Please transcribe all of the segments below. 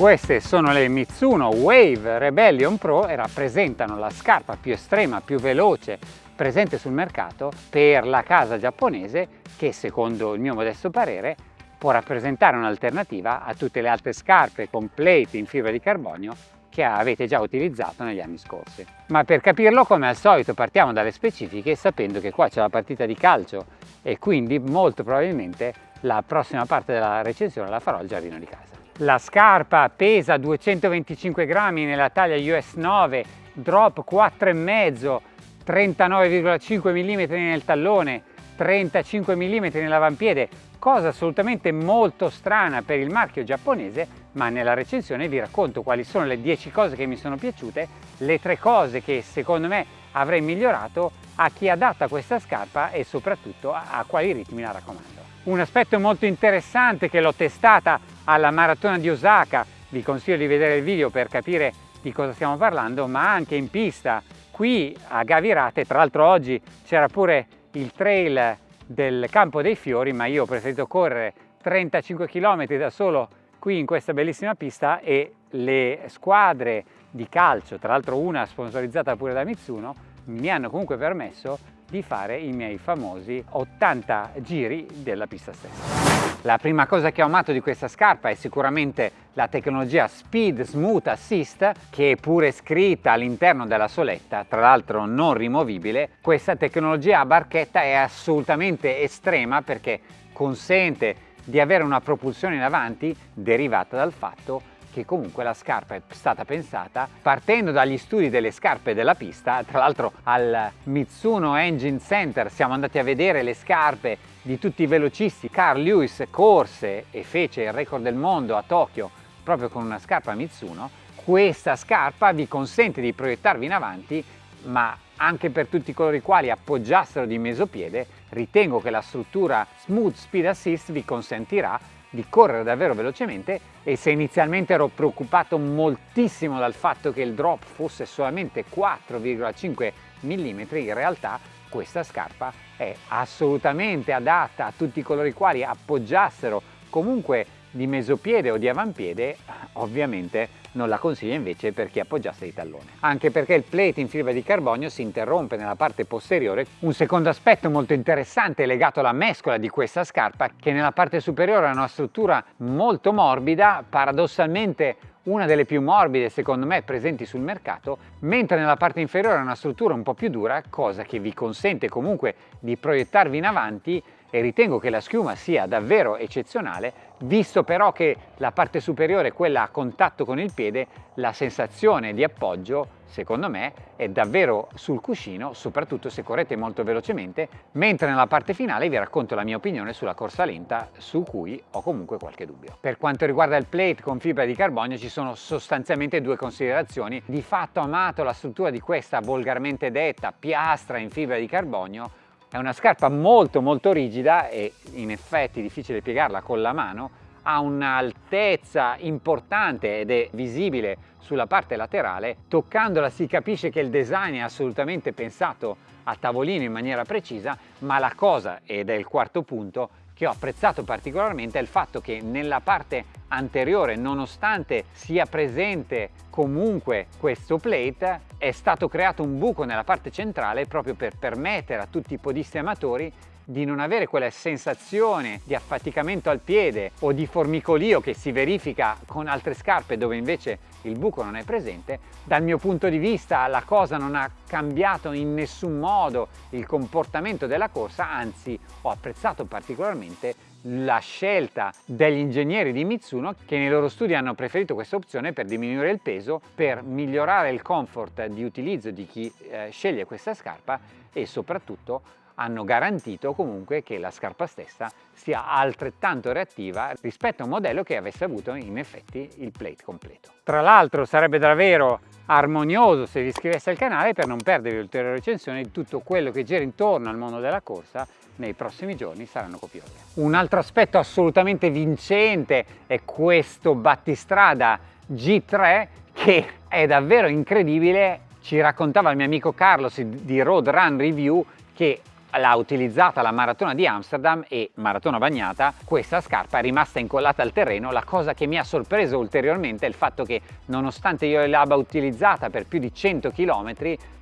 Queste sono le Mitsuno Wave Rebellion Pro e rappresentano la scarpa più estrema, più veloce presente sul mercato per la casa giapponese che secondo il mio modesto parere può rappresentare un'alternativa a tutte le altre scarpe con plate in fibra di carbonio che avete già utilizzato negli anni scorsi. Ma per capirlo come al solito partiamo dalle specifiche sapendo che qua c'è la partita di calcio e quindi molto probabilmente la prossima parte della recensione la farò al giardino di casa. La scarpa pesa 225 grammi nella taglia US 9, drop 4,5, 39,5 mm nel tallone, 35 mm nell'avampiede, cosa assolutamente molto strana per il marchio giapponese, ma nella recensione vi racconto quali sono le 10 cose che mi sono piaciute, le 3 cose che secondo me avrei migliorato a chi adatta questa scarpa e soprattutto a quali ritmi la raccomando. Un aspetto molto interessante che l'ho testata alla maratona di Osaka, vi consiglio di vedere il video per capire di cosa stiamo parlando, ma anche in pista qui a Gavirate, tra l'altro oggi c'era pure il trail del Campo dei Fiori, ma io ho preferito correre 35 km da solo qui in questa bellissima pista e le squadre di calcio, tra l'altro una sponsorizzata pure da Mitsuno, mi hanno comunque permesso di fare i miei famosi 80 giri della pista stessa. La prima cosa che ho amato di questa scarpa è sicuramente la tecnologia Speed Smooth Assist che è pure scritta all'interno della soletta, tra l'altro non rimovibile. Questa tecnologia a barchetta è assolutamente estrema perché consente di avere una propulsione in avanti derivata dal fatto che comunque la scarpa è stata pensata partendo dagli studi delle scarpe della pista, tra l'altro al Mitsuno Engine Center. Siamo andati a vedere le scarpe di tutti i velocisti, Carl Lewis corse e fece il record del mondo a Tokyo proprio con una scarpa Mitsuno, questa scarpa vi consente di proiettarvi in avanti ma anche per tutti coloro i quali appoggiassero di mesopiede ritengo che la struttura Smooth Speed Assist vi consentirà di correre davvero velocemente e se inizialmente ero preoccupato moltissimo dal fatto che il drop fosse solamente 4,5 mm, in realtà questa scarpa è assolutamente adatta a tutti coloro i quali appoggiassero. Comunque di mesopiede o di avampiede, ovviamente non la consiglio invece per chi appoggiasse di tallone. Anche perché il plate in fibra di carbonio si interrompe nella parte posteriore. Un secondo aspetto molto interessante è legato alla mescola di questa scarpa che nella parte superiore ha una struttura molto morbida, paradossalmente una delle più morbide secondo me presenti sul mercato, mentre nella parte inferiore ha una struttura un po' più dura, cosa che vi consente comunque di proiettarvi in avanti e ritengo che la schiuma sia davvero eccezionale, visto però che la parte superiore, quella a contatto con il piede, la sensazione di appoggio secondo me è davvero sul cuscino, soprattutto se correte molto velocemente, mentre nella parte finale vi racconto la mia opinione sulla corsa lenta, su cui ho comunque qualche dubbio. Per quanto riguarda il plate con fibra di carbonio ci sono sostanzialmente due considerazioni. Di fatto amato la struttura di questa volgarmente detta piastra in fibra di carbonio, è una scarpa molto molto rigida e in effetti difficile piegarla con la mano, ha un'altezza importante ed è visibile sulla parte laterale. Toccandola si capisce che il design è assolutamente pensato a tavolino in maniera precisa, ma la cosa, ed è il quarto punto, che ho apprezzato particolarmente è il fatto che nella parte anteriore, nonostante sia presente comunque questo plate, è stato creato un buco nella parte centrale proprio per permettere a tutti i podisti amatori di non avere quella sensazione di affaticamento al piede o di formicolio che si verifica con altre scarpe dove invece il buco non è presente. Dal mio punto di vista la cosa non ha cambiato in nessun modo il comportamento della corsa, anzi ho apprezzato particolarmente la scelta degli ingegneri di Mitsuno che nei loro studi hanno preferito questa opzione per diminuire il peso, per migliorare il comfort di utilizzo di chi eh, sceglie questa scarpa e soprattutto hanno garantito comunque che la scarpa stessa sia altrettanto reattiva rispetto a un modello che avesse avuto in effetti il plate completo. Tra l'altro sarebbe davvero armonioso se vi iscriveste al canale per non perdere ulteriori recensioni di tutto quello che gira intorno al mondo della corsa nei prossimi giorni saranno copiose. Un altro aspetto assolutamente vincente è questo battistrada G3 che è davvero incredibile ci raccontava il mio amico Carlos di Road Run Review che l'ha utilizzata la maratona di Amsterdam e maratona bagnata questa scarpa è rimasta incollata al terreno. La cosa che mi ha sorpreso ulteriormente è il fatto che nonostante io l'abbia utilizzata per più di 100 km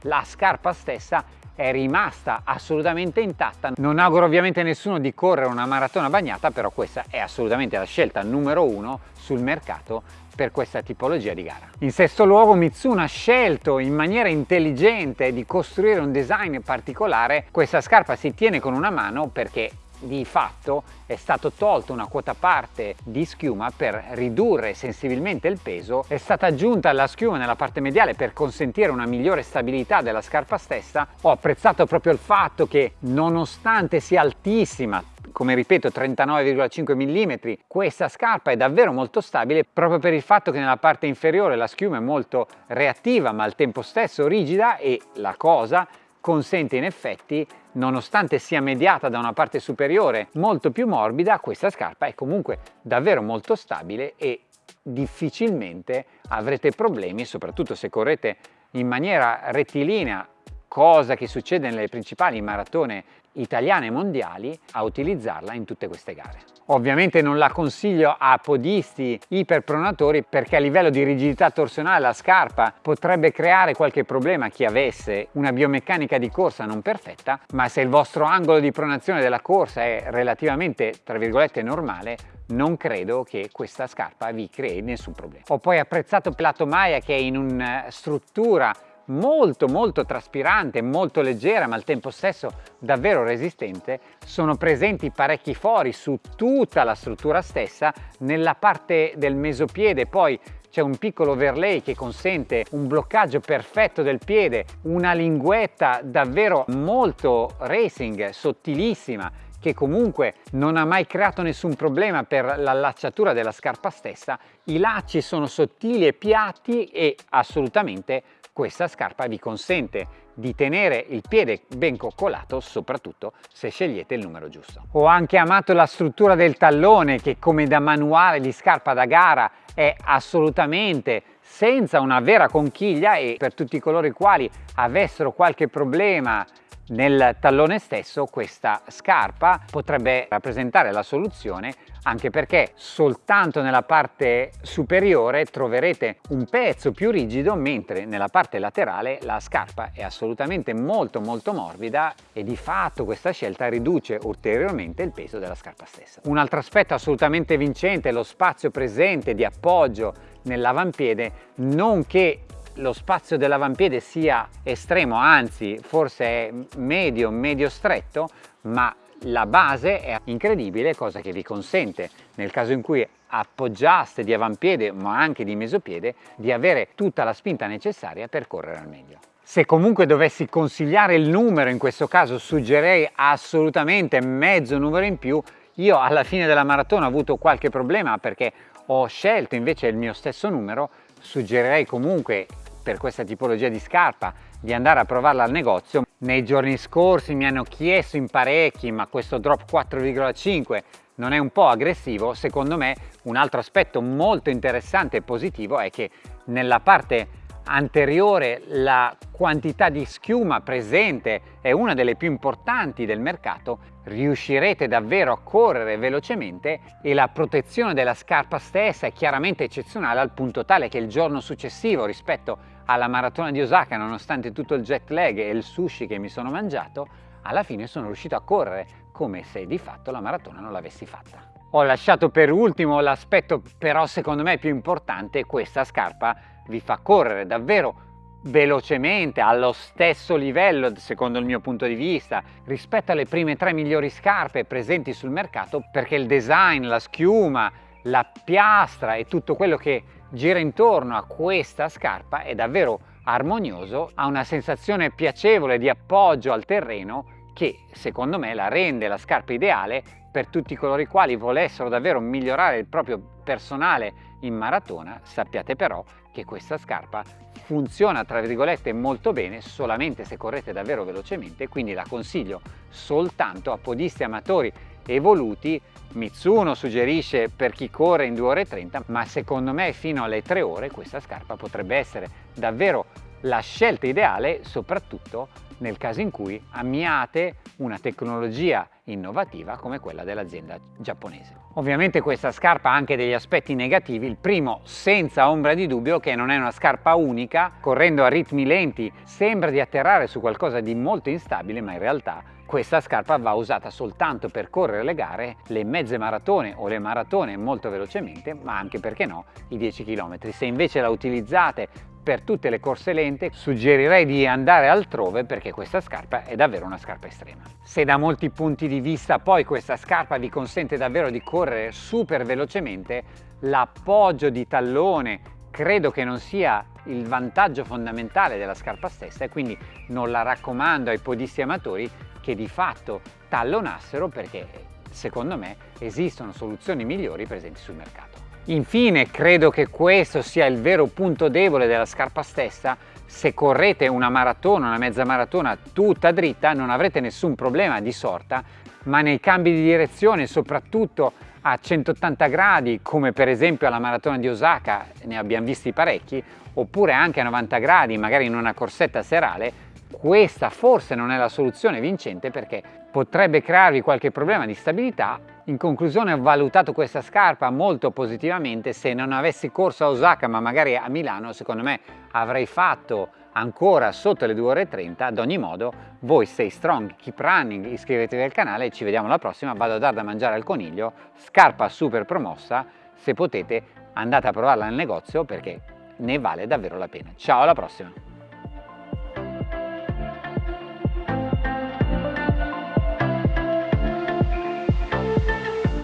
la scarpa stessa è rimasta assolutamente intatta. Non auguro ovviamente a nessuno di correre una maratona bagnata, però questa è assolutamente la scelta numero uno sul mercato per questa tipologia di gara. In sesto luogo Mitsuno ha scelto in maniera intelligente di costruire un design particolare. Questa scarpa si tiene con una mano perché di fatto è stato tolto una quota parte di schiuma per ridurre sensibilmente il peso, è stata aggiunta la schiuma nella parte mediale per consentire una migliore stabilità della scarpa stessa. Ho apprezzato proprio il fatto che nonostante sia altissima, come ripeto 39,5 mm questa scarpa è davvero molto stabile proprio per il fatto che nella parte inferiore la schiuma è molto reattiva ma al tempo stesso rigida e la cosa consente in effetti nonostante sia mediata da una parte superiore molto più morbida questa scarpa è comunque davvero molto stabile e difficilmente avrete problemi soprattutto se correte in maniera rettilinea cosa che succede nelle principali maratone italiane e mondiali a utilizzarla in tutte queste gare. Ovviamente non la consiglio a podisti iperpronatori perché a livello di rigidità torsionale la scarpa potrebbe creare qualche problema a chi avesse una biomeccanica di corsa non perfetta, ma se il vostro angolo di pronazione della corsa è relativamente, tra virgolette, normale, non credo che questa scarpa vi crei nessun problema. Ho poi apprezzato Plato Maya che è in una struttura molto molto traspirante, molto leggera ma al tempo stesso davvero resistente, sono presenti parecchi fori su tutta la struttura stessa, nella parte del mesopiede. Poi c'è un piccolo overlay che consente un bloccaggio perfetto del piede, una linguetta davvero molto racing, sottilissima, che comunque non ha mai creato nessun problema per l'allacciatura della scarpa stessa, i lacci sono sottili e piatti e assolutamente questa scarpa vi consente di tenere il piede ben coccolato soprattutto se scegliete il numero giusto. Ho anche amato la struttura del tallone che come da manuale di scarpa da gara è assolutamente senza una vera conchiglia e per tutti coloro i quali avessero qualche problema nel tallone stesso questa scarpa potrebbe rappresentare la soluzione anche perché soltanto nella parte superiore troverete un pezzo più rigido mentre nella parte laterale la scarpa è assolutamente molto molto morbida e di fatto questa scelta riduce ulteriormente il peso della scarpa stessa. Un altro aspetto assolutamente vincente è lo spazio presente di appoggio nell'avampiede nonché lo spazio dell'avampiede sia estremo, anzi forse è medio, medio stretto, ma la base è incredibile, cosa che vi consente nel caso in cui appoggiaste di avampiede ma anche di mesopiede di avere tutta la spinta necessaria per correre al meglio. Se comunque dovessi consigliare il numero, in questo caso suggerirei assolutamente mezzo numero in più. Io alla fine della maratona ho avuto qualche problema perché ho scelto invece il mio stesso numero, suggerirei comunque per questa tipologia di scarpa di andare a provarla al negozio. Nei giorni scorsi mi hanno chiesto in parecchi ma questo drop 4,5 non è un po' aggressivo? Secondo me un altro aspetto molto interessante e positivo è che nella parte anteriore la quantità di schiuma presente è una delle più importanti del mercato, riuscirete davvero a correre velocemente e la protezione della scarpa stessa è chiaramente eccezionale al punto tale che il giorno successivo rispetto alla maratona di Osaka, nonostante tutto il jet lag e il sushi che mi sono mangiato, alla fine sono riuscito a correre come se di fatto la maratona non l'avessi fatta. Ho lasciato per ultimo l'aspetto però secondo me più importante, questa scarpa vi fa correre davvero velocemente, allo stesso livello secondo il mio punto di vista rispetto alle prime tre migliori scarpe presenti sul mercato perché il design, la schiuma, la piastra e tutto quello che gira intorno a questa scarpa è davvero armonioso, ha una sensazione piacevole di appoggio al terreno che secondo me la rende la scarpa ideale per tutti coloro i quali volessero davvero migliorare il proprio personale in maratona, sappiate però che questa scarpa funziona tra virgolette molto bene solamente se correte davvero velocemente, quindi la consiglio soltanto a podisti amatori evoluti. Mitsuno suggerisce per chi corre in 2 ore e 30, ma secondo me fino alle 3 ore questa scarpa potrebbe essere davvero la scelta ideale soprattutto nel caso in cui ammiate una tecnologia innovativa come quella dell'azienda giapponese. Ovviamente questa scarpa ha anche degli aspetti negativi, il primo senza ombra di dubbio che non è una scarpa unica, correndo a ritmi lenti sembra di atterrare su qualcosa di molto instabile ma in realtà questa scarpa va usata soltanto per correre le gare, le mezze maratone o le maratone molto velocemente, ma anche perché no i 10 km. Se invece la utilizzate per tutte le corse lente suggerirei di andare altrove perché questa scarpa è davvero una scarpa estrema. Se da molti punti di vista poi questa scarpa vi consente davvero di correre super velocemente, l'appoggio di tallone credo che non sia il vantaggio fondamentale della scarpa stessa e quindi non la raccomando ai podisti amatori che di fatto tallonassero perché secondo me esistono soluzioni migliori presenti sul mercato. Infine credo che questo sia il vero punto debole della scarpa stessa, se correte una maratona, una mezza maratona tutta dritta non avrete nessun problema di sorta, ma nei cambi di direzione, soprattutto a 180 gradi, come per esempio alla maratona di Osaka, ne abbiamo visti parecchi, oppure anche a 90 gradi, magari in una corsetta serale, questa forse non è la soluzione vincente perché potrebbe crearvi qualche problema di stabilità. In conclusione ho valutato questa scarpa molto positivamente, se non avessi corso a Osaka ma magari a Milano secondo me avrei fatto ancora sotto le 2 ore e 30 ad ogni modo voi stay strong keep running iscrivetevi al canale ci vediamo alla prossima. Vado a dar da mangiare al coniglio. Scarpa super promossa. Se potete andate a provarla nel negozio perché ne vale davvero la pena. Ciao alla prossima